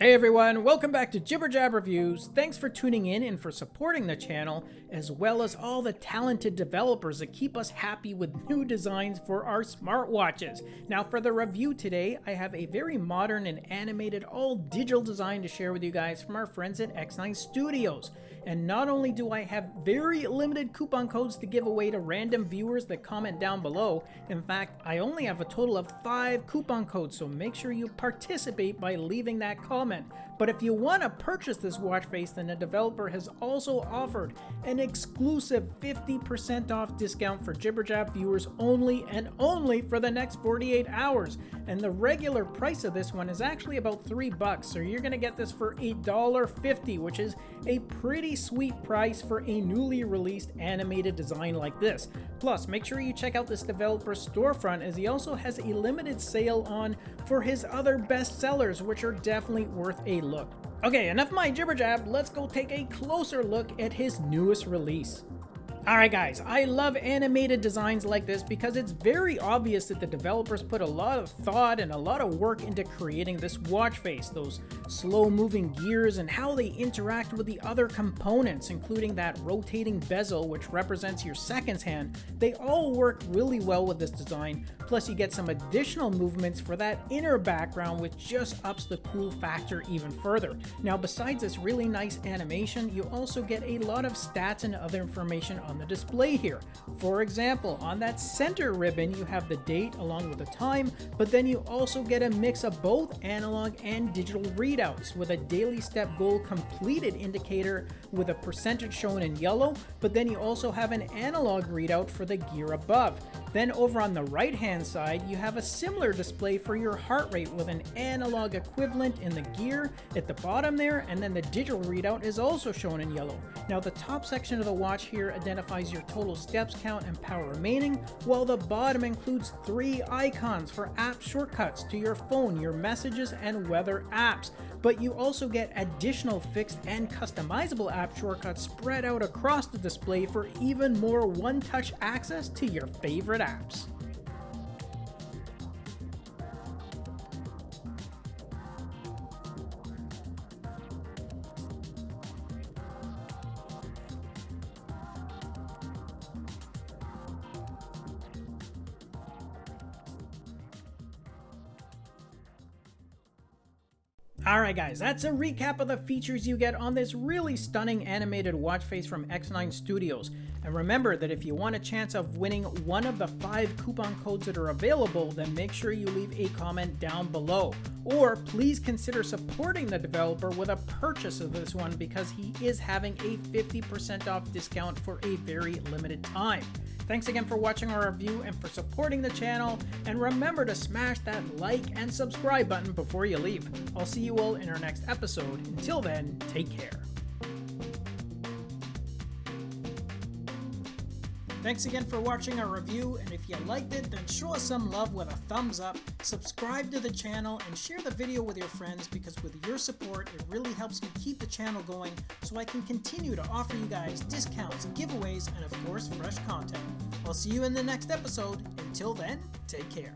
Hey everyone, welcome back to Jibber Jab Reviews. Thanks for tuning in and for supporting the channel, as well as all the talented developers that keep us happy with new designs for our smartwatches. Now for the review today, I have a very modern and animated all digital design to share with you guys from our friends at X9 Studios. And not only do I have very limited coupon codes to give away to random viewers that comment down below, in fact, I only have a total of 5 coupon codes, so make sure you participate by leaving that comment woman but if you want to purchase this watch face, then the developer has also offered an exclusive 50% off discount for Jibberjab viewers only and only for the next 48 hours. And the regular price of this one is actually about 3 bucks, so you're going to get this for $1.50, which is a pretty sweet price for a newly released animated design like this. Plus, make sure you check out this developer's storefront as he also has a limited sale on for his other best sellers, which are definitely worth a look. Okay, enough of my jibber jab, let's go take a closer look at his newest release. Alright guys, I love animated designs like this because it's very obvious that the developers put a lot of thought and a lot of work into creating this watch face, those slow moving gears and how they interact with the other components, including that rotating bezel which represents your seconds hand. They all work really well with this design, plus you get some additional movements for that inner background which just ups the cool factor even further. Now besides this really nice animation, you also get a lot of stats and other information on the display here. For example, on that center ribbon, you have the date along with the time, but then you also get a mix of both analog and digital readouts with a daily step goal completed indicator with a percentage shown in yellow, but then you also have an analog readout for the gear above. Then over on the right hand side, you have a similar display for your heart rate with an analog equivalent in the gear at the bottom there, and then the digital readout is also shown in yellow. Now the top section of the watch here identifies your total steps count and power remaining, while the bottom includes three icons for app shortcuts to your phone, your messages, and weather apps but you also get additional fixed and customizable app shortcuts spread out across the display for even more one-touch access to your favorite apps. Alright guys, that's a recap of the features you get on this really stunning animated watch face from X9 Studios. And remember that if you want a chance of winning one of the five coupon codes that are available, then make sure you leave a comment down below. Or please consider supporting the developer with a purchase of this one because he is having a 50% off discount for a very limited time. Thanks again for watching our review and for supporting the channel, and remember to smash that like and subscribe button before you leave. I'll see you all in our next episode. Until then, take care. Thanks again for watching our review, and if you liked it, then show us some love with a thumbs up, subscribe to the channel, and share the video with your friends because with your support, it really helps me keep the channel going so I can continue to offer you guys discounts, giveaways, and of course, fresh content. I'll see you in the next episode. Until then, take care.